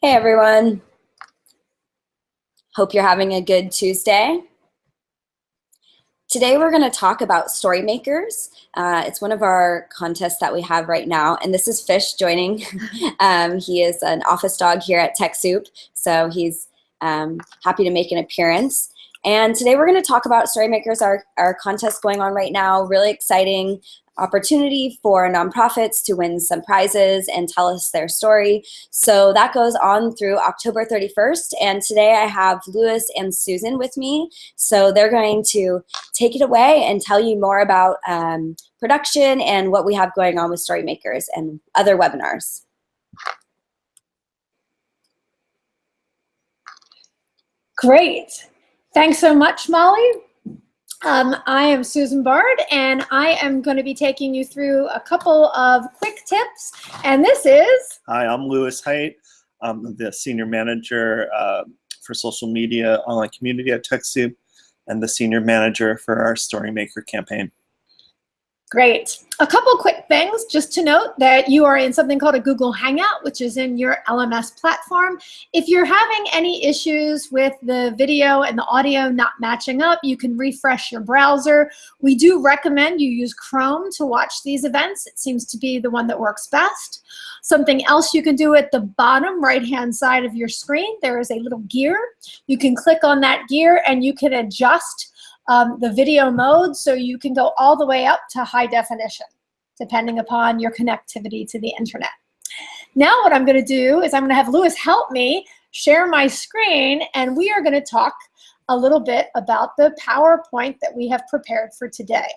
Hey everyone. Hope you're having a good Tuesday. Today we're going to talk about Storymakers. Uh, it's one of our contests that we have right now, and this is Fish joining. um, he is an office dog here at TechSoup, so he's um, happy to make an appearance. And today we're going to talk about Storymakers, our, our contest going on right now, really exciting opportunity for nonprofits to win some prizes and tell us their story. So that goes on through October 31st. And today I have Lewis and Susan with me. So they're going to take it away and tell you more about um, production and what we have going on with Storymakers and other webinars. Great. Thanks so much, Molly. Um, I am Susan Bard, and I am going to be taking you through a couple of quick tips. And this is... Hi, I'm Lewis Height. I'm the Senior Manager uh, for Social Media Online Community at TechSoup and the Senior Manager for our Storymaker campaign. Great. A couple quick things just to note that you are in something called a Google Hangout, which is in your LMS platform. If you're having any issues with the video and the audio not matching up, you can refresh your browser. We do recommend you use Chrome to watch these events. It seems to be the one that works best. Something else you can do at the bottom right-hand side of your screen, there is a little gear. You can click on that gear and you can adjust um, the video mode so you can go all the way up to high definition, depending upon your connectivity to the internet. Now what I'm gonna do is I'm gonna have Lewis help me share my screen and we are gonna talk a little bit about the PowerPoint that we have prepared for today.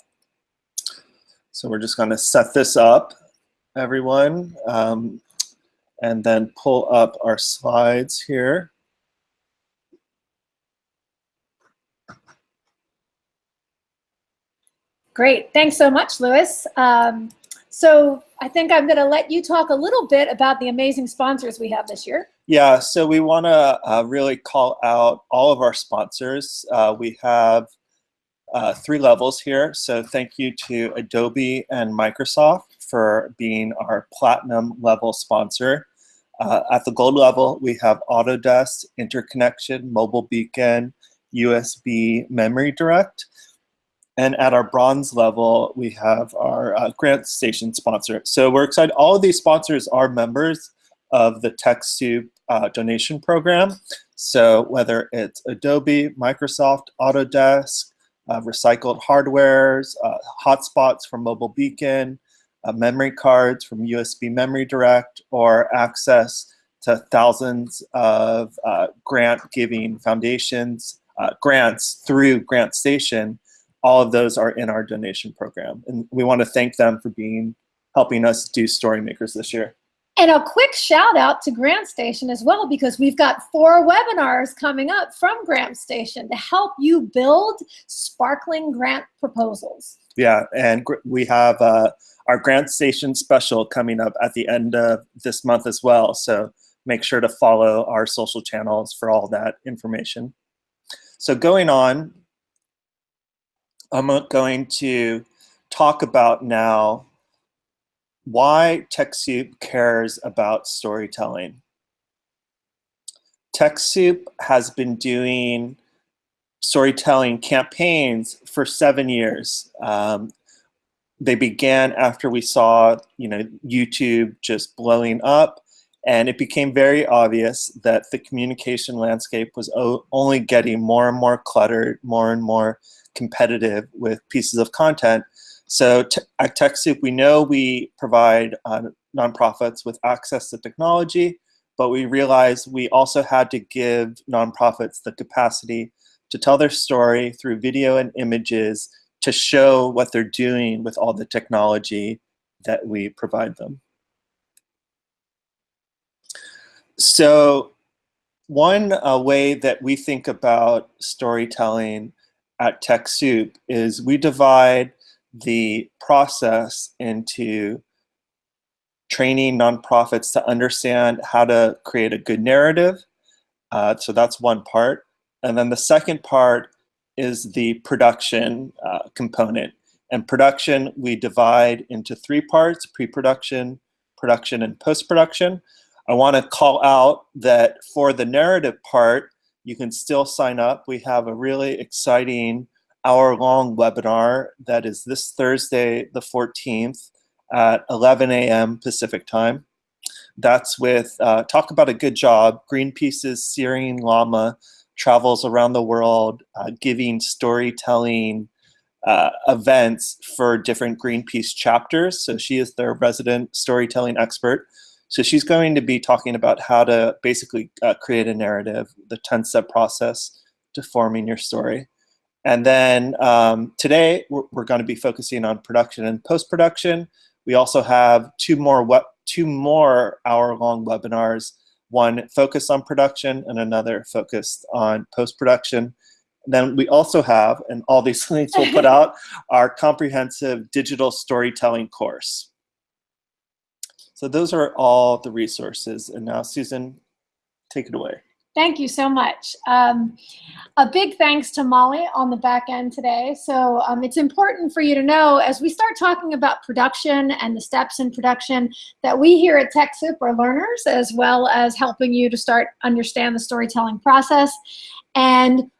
So we're just gonna set this up, everyone, um, and then pull up our slides here. Great, thanks so much, Lewis. Um, so I think I'm gonna let you talk a little bit about the amazing sponsors we have this year. Yeah, so we wanna uh, really call out all of our sponsors. Uh, we have uh, three levels here. So thank you to Adobe and Microsoft for being our platinum level sponsor. Uh, at the gold level, we have Autodesk, Interconnection, Mobile Beacon, USB Memory Direct. And at our bronze level, we have our uh, GrantStation sponsor. So we're excited. All of these sponsors are members of the TechSoup uh, donation program. So whether it's Adobe, Microsoft, Autodesk, uh, recycled hardwares, uh, hotspots from Mobile Beacon, uh, memory cards from USB Memory Direct, or access to thousands of uh, grant-giving foundations, grants through GrantStation, all of those are in our donation program. And we want to thank them for being helping us do Storymakers this year. And a quick shout out to GrantStation as well, because we've got four webinars coming up from GrantStation to help you build sparkling grant proposals. Yeah, and we have uh, our GrantStation special coming up at the end of this month as well. So make sure to follow our social channels for all that information. So going on, I'm going to talk about now why TechSoup cares about storytelling. TechSoup has been doing storytelling campaigns for seven years. Um, they began after we saw you know, YouTube just blowing up, and it became very obvious that the communication landscape was only getting more and more cluttered, more and more competitive with pieces of content. So at TechSoup, we know we provide uh, nonprofits with access to technology, but we realized we also had to give nonprofits the capacity to tell their story through video and images to show what they're doing with all the technology that we provide them. So one uh, way that we think about storytelling at TechSoup is we divide the process into training nonprofits to understand how to create a good narrative. Uh, so that's one part. And then the second part is the production uh, component. And production, we divide into three parts, pre-production, production, and post-production. I want to call out that for the narrative part, you can still sign up. We have a really exciting hour-long webinar that is this Thursday, the 14th at 11 a.m. Pacific time. That's with uh, Talk About a Good Job, Greenpeace's Syrian Lama travels around the world uh, giving storytelling uh, events for different Greenpeace chapters. So she is their resident storytelling expert. So she's going to be talking about how to basically uh, create a narrative, the 10-step process to forming your story. And then um, today we're, we're, going to be focusing on production and post-production. We also have two more web, two more hour-long webinars, one focused on production and another focused on post-production. Then we also have, and all these links we'll put out, our comprehensive digital storytelling course. So those are all the resources. And now Susan, take it away. Thank you so much. Um, a big thanks to Molly on the back end today. So um, it's important for you to know as we start talking about production and the steps in production that we here at TechSoup are learners as well as helping you to start understand the storytelling process. And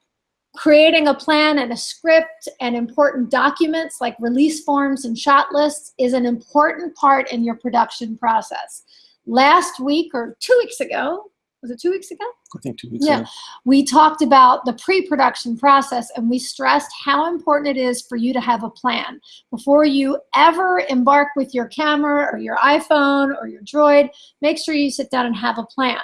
creating a plan and a script and important documents like release forms and shot lists is an important part in your production process. Last week or two weeks ago, was it two weeks ago? I think two weeks yeah. ago. We talked about the pre-production process and we stressed how important it is for you to have a plan. Before you ever embark with your camera or your iPhone or your Droid, make sure you sit down and have a plan.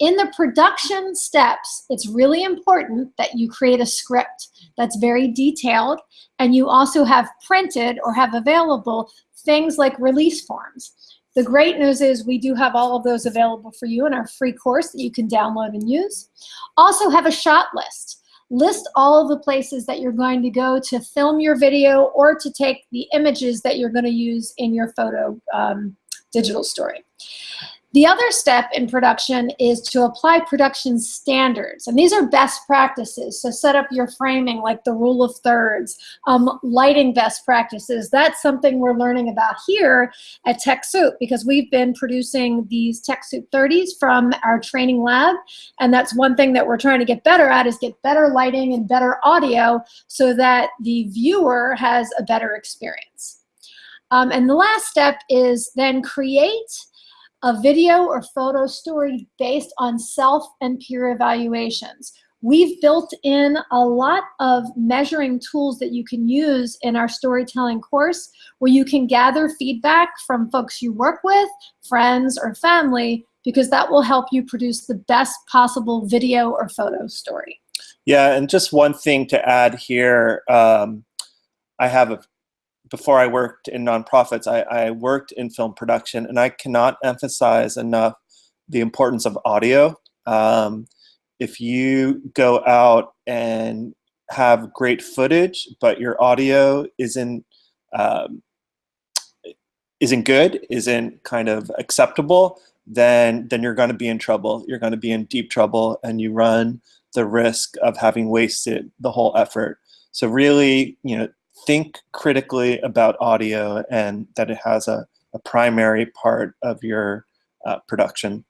In the production steps, it's really important that you create a script that's very detailed and you also have printed or have available things like release forms. The great news is we do have all of those available for you in our free course that you can download and use. Also have a shot list. List all of the places that you're going to go to film your video or to take the images that you're going to use in your photo um, digital story. The other step in production is to apply production standards. And these are best practices. So set up your framing like the rule of thirds, um, lighting best practices. That's something we're learning about here at TechSoup because we've been producing these TechSoup 30s from our training lab. And that's one thing that we're trying to get better at is get better lighting and better audio so that the viewer has a better experience. Um, and the last step is then create a video or photo story based on self and peer evaluations. We've built in a lot of measuring tools that you can use in our storytelling course where you can gather feedback from folks you work with, friends, or family, because that will help you produce the best possible video or photo story. Yeah, and just one thing to add here, um, I have a before I worked in nonprofits, I, I worked in film production, and I cannot emphasize enough the importance of audio. Um, if you go out and have great footage, but your audio isn't um, isn't good, isn't kind of acceptable, then then you're going to be in trouble. You're going to be in deep trouble, and you run the risk of having wasted the whole effort. So really, you know, think critically about audio and that it has a, a primary part of your uh, production.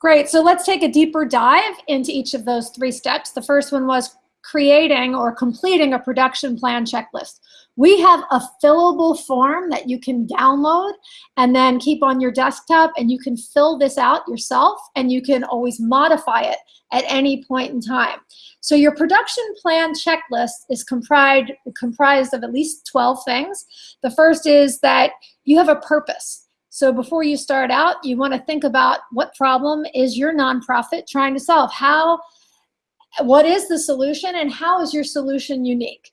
Great, so let's take a deeper dive into each of those three steps. The first one was creating or completing a production plan checklist. We have a fillable form that you can download and then keep on your desktop and you can fill this out yourself and you can always modify it at any point in time. So your production plan checklist is comprised, comprised of at least 12 things. The first is that you have a purpose. So before you start out, you want to think about what problem is your nonprofit trying to solve? How, what is the solution and how is your solution unique?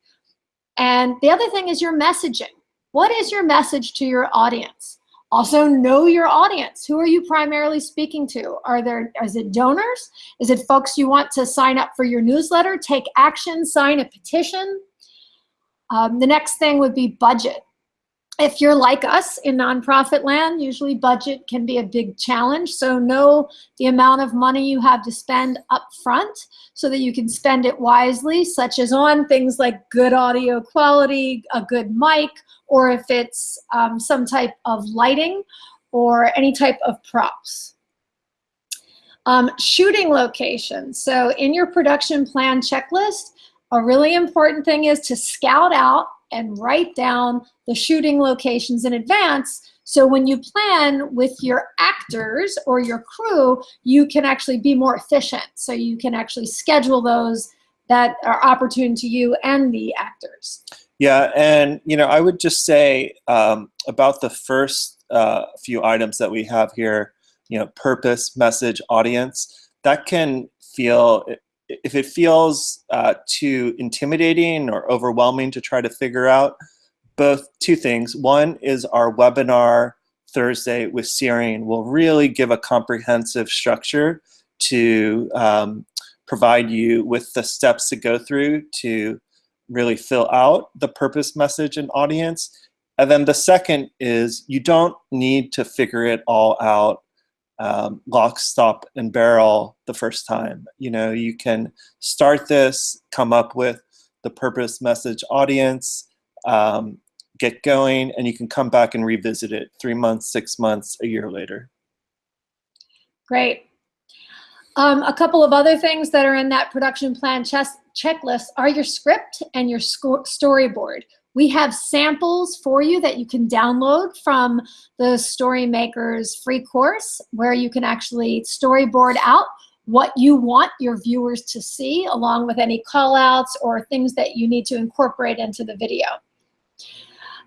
And the other thing is your messaging. What is your message to your audience? Also know your audience. Who are you primarily speaking to? Are there, is it donors? Is it folks you want to sign up for your newsletter, take action, sign a petition? Um, the next thing would be budget. If you're like us in nonprofit land, usually budget can be a big challenge. So know the amount of money you have to spend up front so that you can spend it wisely, such as on things like good audio quality, a good mic, or if it's um, some type of lighting, or any type of props. Um, shooting locations. So in your production plan checklist, a really important thing is to scout out and write down the shooting locations in advance so when you plan with your actors or your crew, you can actually be more efficient. So you can actually schedule those that are opportune to you and the actors. Yeah, and you know, I would just say um, about the first uh, few items that we have here, you know, purpose, message, audience, that can feel, if it feels uh, too intimidating or overwhelming to try to figure out, both two things. One is our webinar Thursday with Searing will really give a comprehensive structure to um, provide you with the steps to go through to really fill out the purpose message and audience. And then the second is you don't need to figure it all out um, lock, stop, and barrel the first time. You know, you can start this, come up with the purpose message audience, um, get going, and you can come back and revisit it three months, six months, a year later. Great. Um, a couple of other things that are in that production plan checklist are your script and your storyboard. We have samples for you that you can download from the Storymakers free course where you can actually storyboard out what you want your viewers to see along with any call outs or things that you need to incorporate into the video.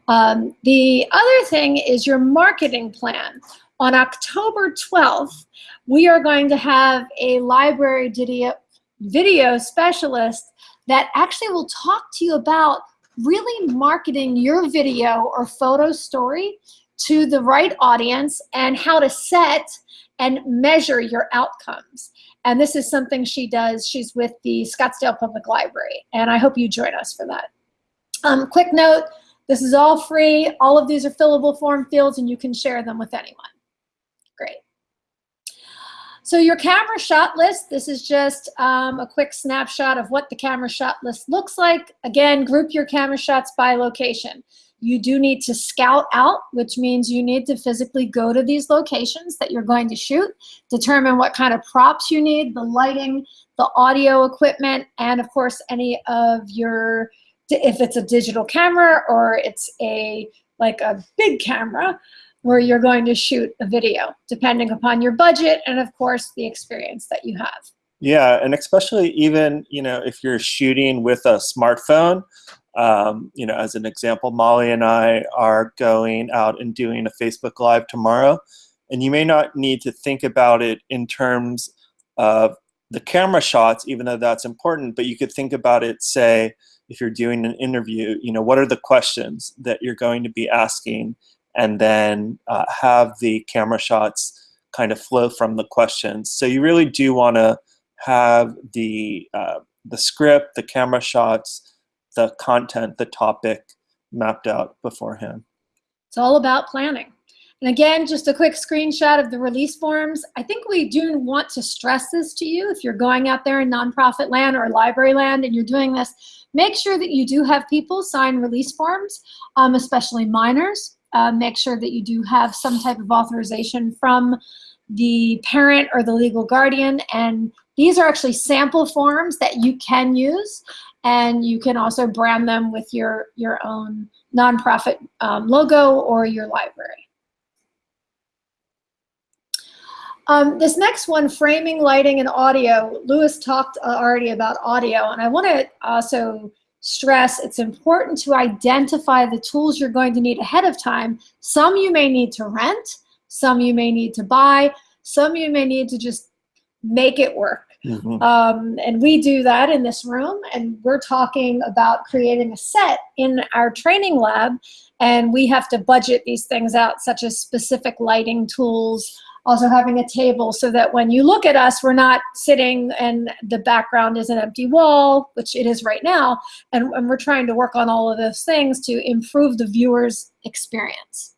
Um, the other thing is your marketing plan. On October 12th, we are going to have a library video, video specialist that actually will talk to you about really marketing your video or photo story to the right audience and how to set and measure your outcomes. And this is something she does. She's with the Scottsdale Public Library. And I hope you join us for that. Um, quick note, this is all free. All of these are fillable form fields and you can share them with anyone. So your camera shot list, this is just um, a quick snapshot of what the camera shot list looks like. Again, group your camera shots by location. You do need to scout out, which means you need to physically go to these locations that you're going to shoot, determine what kind of props you need, the lighting, the audio equipment, and of course, any of your if it's a digital camera or it's a like a big camera where you're going to shoot a video, depending upon your budget and of course the experience that you have. Yeah, and especially even, you know, if you're shooting with a smartphone, um, you know, as an example, Molly and I are going out and doing a Facebook Live tomorrow, and you may not need to think about it in terms of the camera shots, even though that's important, but you could think about it, say, if you're doing an interview, you know, what are the questions that you're going to be asking and then uh, have the camera shots kind of flow from the questions. So you really do want to have the, uh, the script, the camera shots, the content, the topic mapped out beforehand. It's all about planning. And again, just a quick screenshot of the release forms. I think we do want to stress this to you if you're going out there in nonprofit land or library land and you're doing this, make sure that you do have people sign release forms, um, especially minors. Uh, make sure that you do have some type of authorization from the parent or the legal guardian. And these are actually sample forms that you can use. And you can also brand them with your, your own nonprofit um, logo or your library. Um, this next one, framing, lighting, and audio. Lewis talked uh, already about audio, and I want to also stress it's important to identify the tools you're going to need ahead of time. Some you may need to rent, some you may need to buy, some you may need to just make it work. Mm -hmm. um, and we do that in this room, and we're talking about creating a set in our training lab, and we have to budget these things out, such as specific lighting tools, also having a table so that when you look at us, we're not sitting and the background is an empty wall, which it is right now, and, and we're trying to work on all of those things to improve the viewer's experience.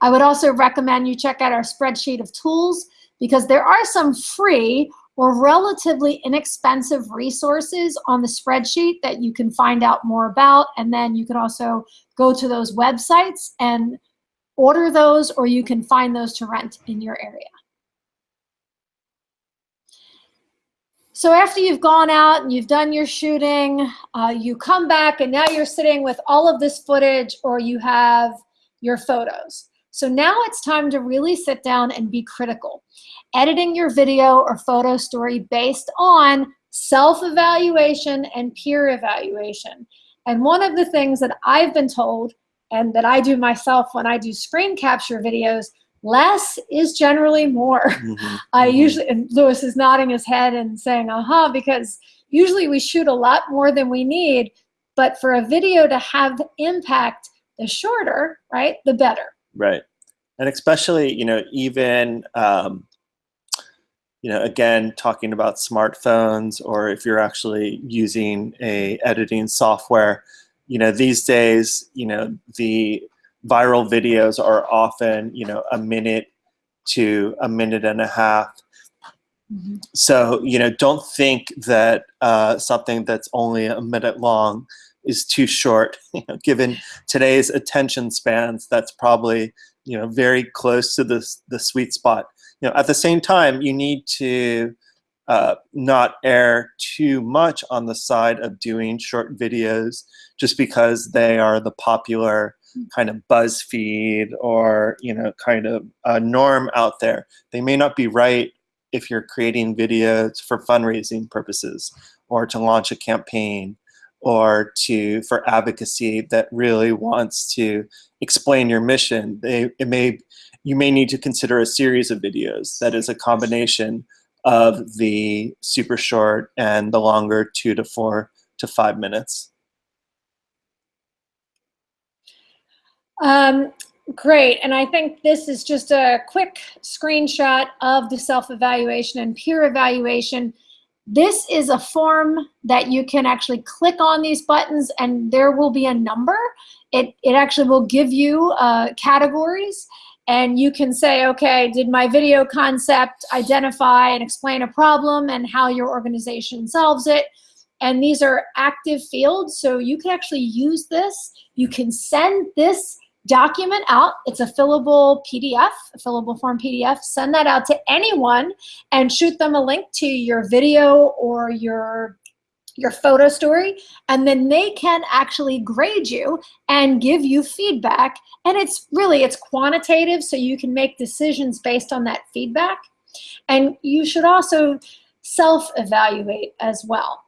I would also recommend you check out our spreadsheet of tools because there are some free or relatively inexpensive resources on the spreadsheet that you can find out more about. And then you can also go to those websites and order those or you can find those to rent in your area. So after you've gone out and you've done your shooting, uh, you come back and now you're sitting with all of this footage or you have your photos. So now it's time to really sit down and be critical. Editing your video or photo story based on self-evaluation and peer evaluation. And one of the things that I've been told and that I do myself when I do screen capture videos less is generally more. Mm -hmm. I mm-hmm. usually, and Lewis is nodding his head and saying, uh-huh, because usually we shoot a lot more than we need, but for a video to have impact, the shorter, right, the better. Right. And especially, you know, even, um, you know, again, talking about smartphones or if you're actually using a editing software, you know, these days, you know, the viral videos are often, you know, a minute to a minute and a half. Mm -hmm. So, you know, don't think that uh, something that's only a minute long is too short. You know, given today's attention spans, that's probably, you know, very close to the, the sweet spot. You know, at the same time, you need to uh, not err too much on the side of doing short videos just because they are the popular kind of BuzzFeed or you know kind of a norm out there. They may not be right if you're creating videos for fundraising purposes or to launch a campaign or to for advocacy that really wants to explain your mission. They it may you may need to consider a series of videos that is a combination of the super short and the longer two to four to five minutes. Um, great, and I think this is just a quick screenshot of the self-evaluation and peer evaluation. This is a form that you can actually click on these buttons and there will be a number. It, it actually will give you uh, categories and you can say, okay, did my video concept identify and explain a problem and how your organization solves it? And these are active fields, so you can actually use this. You can send this document out. It's a fillable PDF, a fillable form PDF. Send that out to anyone and shoot them a link to your video or your your photo story and then they can actually grade you and give you feedback and it's really it's quantitative so you can make decisions based on that feedback and you should also self-evaluate as well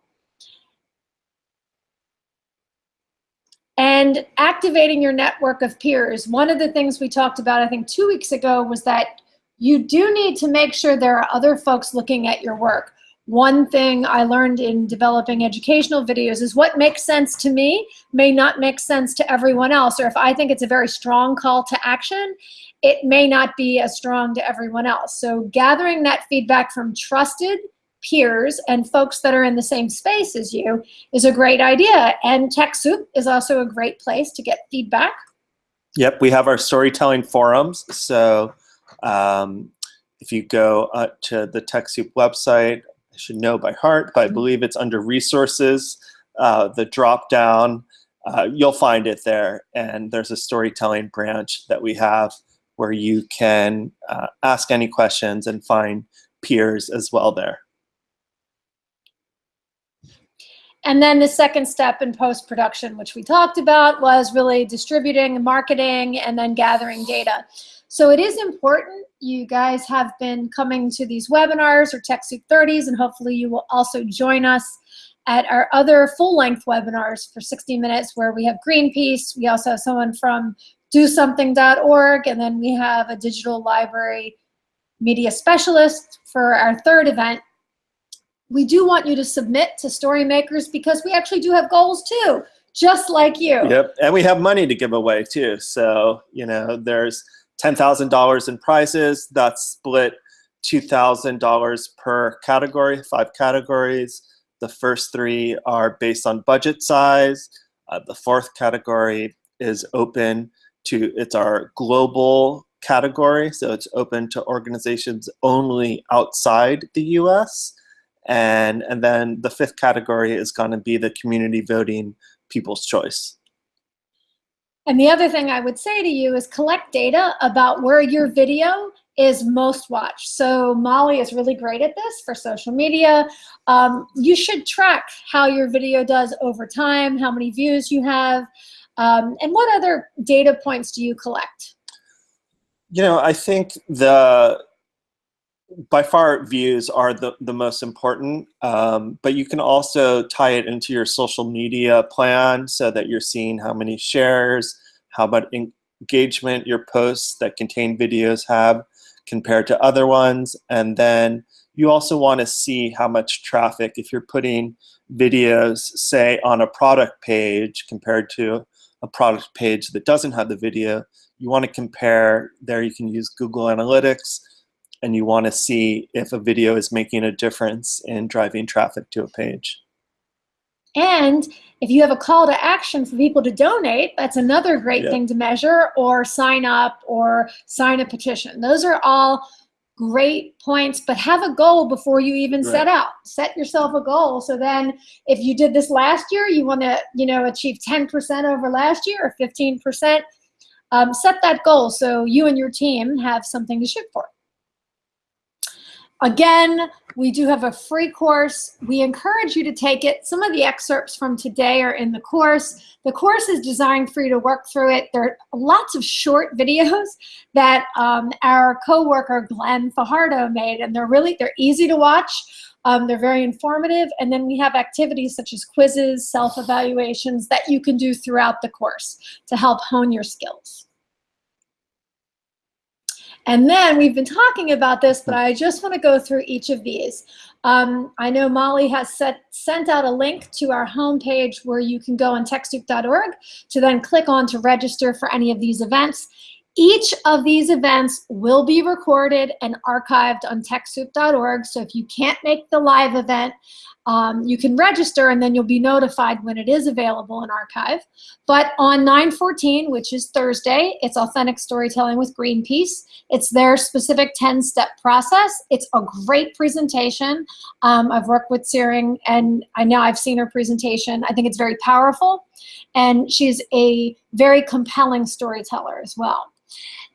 And activating your network of peers. One of the things we talked about, I think two weeks ago, was that you do need to make sure there are other folks looking at your work. One thing I learned in developing educational videos is what makes sense to me may not make sense to everyone else. Or if I think it's a very strong call to action, it may not be as strong to everyone else. So gathering that feedback from trusted peers and folks that are in the same space as you is a great idea. And TechSoup is also a great place to get feedback. Yep, we have our storytelling forums. So um, if you go uh, to the TechSoup website, I should know by heart, but I mm-hmm. believe it's under resources, uh, the drop down, uh, you'll find it there. And there's a storytelling branch that we have where you can uh, ask any questions and find peers as well there. And then the second step in post-production, which we talked about, was really distributing, marketing, and then gathering data. So it is important. You guys have been coming to these webinars or TechSoup 30s, and hopefully you will also join us at our other full-length webinars for 60 minutes where we have Greenpeace. We also have someone from DoSomething.org, and then we have a digital library media specialist for our third event, we do want you to submit to Storymakers because we actually do have goals too, just like you. Yep, and we have money to give away too. So, you know, there's $10,000 in prizes. That's split $2,000 per category, five categories. The first three are based on budget size. Uh, the fourth category is open to, it's our global category. So it's open to organizations only outside the US. And, and then the fifth category is going to be the community voting people's choice. And the other thing I would say to you is collect data about where your video is most watched. So Molly is really great at this for social media. Um, you should track how your video does over time, how many views you have, um, and what other data points do you collect? You know, I think the by far views are the, the most important, um, but you can also tie it into your social media plan so that you're seeing how many shares, how much engagement your posts that contain videos have compared to other ones. And then you also want to see how much traffic, if you're putting videos, say, on a product page compared to a product page that doesn't have the video, you want to compare, there you can use Google Analytics, and you want to see if a video is making a difference in driving traffic to a page. And if you have a call to action for people to donate, that's another great thing to measure, or sign up or sign a petition. Those are all great points, but have a goal before you even right. set out. Set yourself a goal. So then if you did this last year, you want to you know achieve 10% over last year or 15%, um, set that goal so you and your team have something to shoot for. Again, we do have a free course. We encourage you to take it. Some of the excerpts from today are in the course. The course is designed for you to work through it. There are lots of short videos that um, our co-worker Glenn Fajardo made, and they're really, they're easy to watch. Um, they're very informative. And then we have activities such as quizzes, self-evaluations that you can do throughout the course to help hone your skills. And then we've been talking about this, but I just want to go through each of these. Um, I know Molly has set, sent out a link to our homepage where you can go on TechSoup.org to then click on to register for any of these events. Each of these events will be recorded and archived on TechSoup.org. So if you can't make the live event, um, you can register and then you'll be notified when it is available in archive. But on 914, which is Thursday, it's Authentic Storytelling with Greenpeace. It's their specific 10-step process. It's a great presentation. Um, I've worked with Searing and I know I've seen her presentation. I think it's very powerful. And she's a very compelling storyteller as well.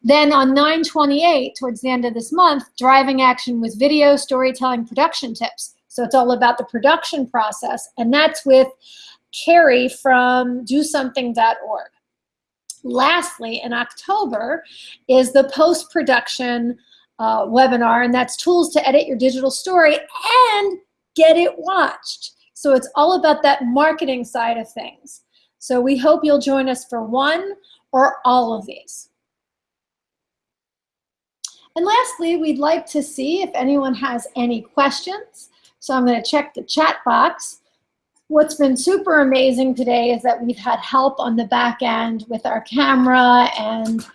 Then on 928, towards the end of this month, Driving Action with Video Storytelling Production Tips. So it's all about the production process, and that's with Carrie from dosomething.org. Lastly, in October is the post-production uh, webinar, and that's tools to edit your digital story and get it watched. So it's all about that marketing side of things. So we hope you'll join us for one or all of these. And lastly, we'd like to see if anyone has any questions. So I'm going to check the chat box. What's been super amazing today is that we've had help on the back end with our camera and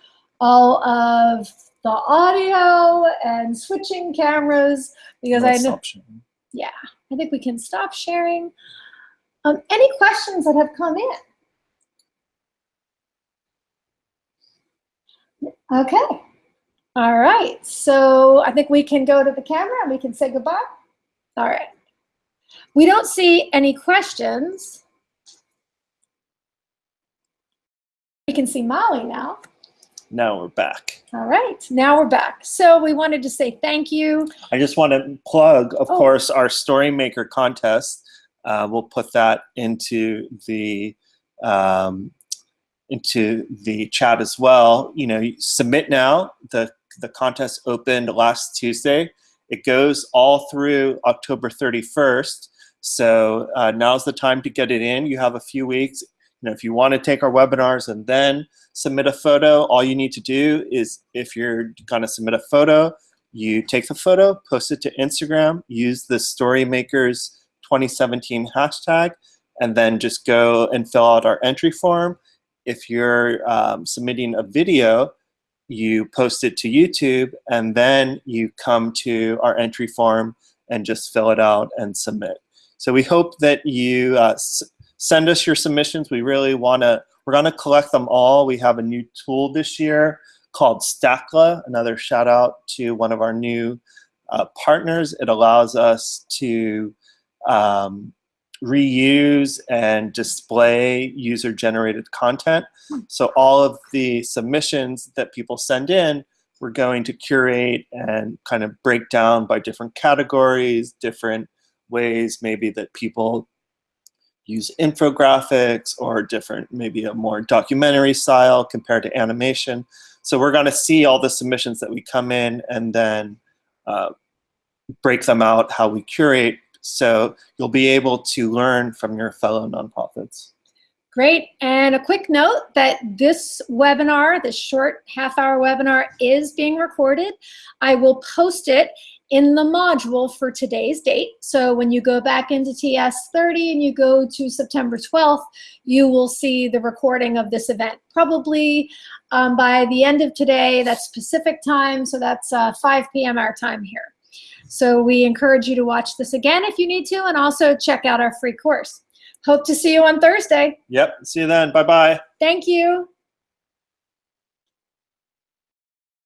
all of the audio and switching cameras because I know. Yeah, I think we can stop sharing. Um, any questions that have come in? Okay. All right. So I think we can go to the camera and we can say goodbye. All right. We don't see any questions. We can see Molly now. Now we're back. All right, now we're back. So we wanted to say thank you. I just want to plug, of oh. course, our Storymaker contest. Uh, we'll put that into the um, into the chat as well. You know, submit now. The the contest opened last Tuesday. It goes all through October 31st. So uh, now's the time to get it in. You have a few weeks. You know, if you want to take our webinars and then submit a photo, all you need to do is if you're going to submit a photo, you take the photo, post it to Instagram, use the Storymakers 2017 hashtag, and then just go and fill out our entry form. If you're um, submitting a video, you post it to YouTube, and then you come to our entry form and just fill it out and submit. So we hope that you uh, send us your submissions. We really want to, we're going to collect them all. We have a new tool this year called Stackla, another shout out to one of our new uh, partners. It allows us to um, reuse and display user-generated content. So all of the submissions that people send in, we're going to curate and kind of break down by different categories, different ways maybe that people use infographics or different, maybe a more documentary style compared to animation. So we're going to see all the submissions that we come in and then uh, break them out, how we curate. So you'll be able to learn from your fellow nonprofits. Great. And a quick note that this webinar, this short half hour webinar is being recorded. I will post it in the module for today's date. So when you go back into TS30 and you go to September 12th, you will see the recording of this event. Probably um, by the end of today, that's Pacific time, so that's uh, 5 p.m. our time here. So we encourage you to watch this again if you need to, and also check out our free course. Hope to see you on Thursday. Yep. See you then. Bye bye. Thank you.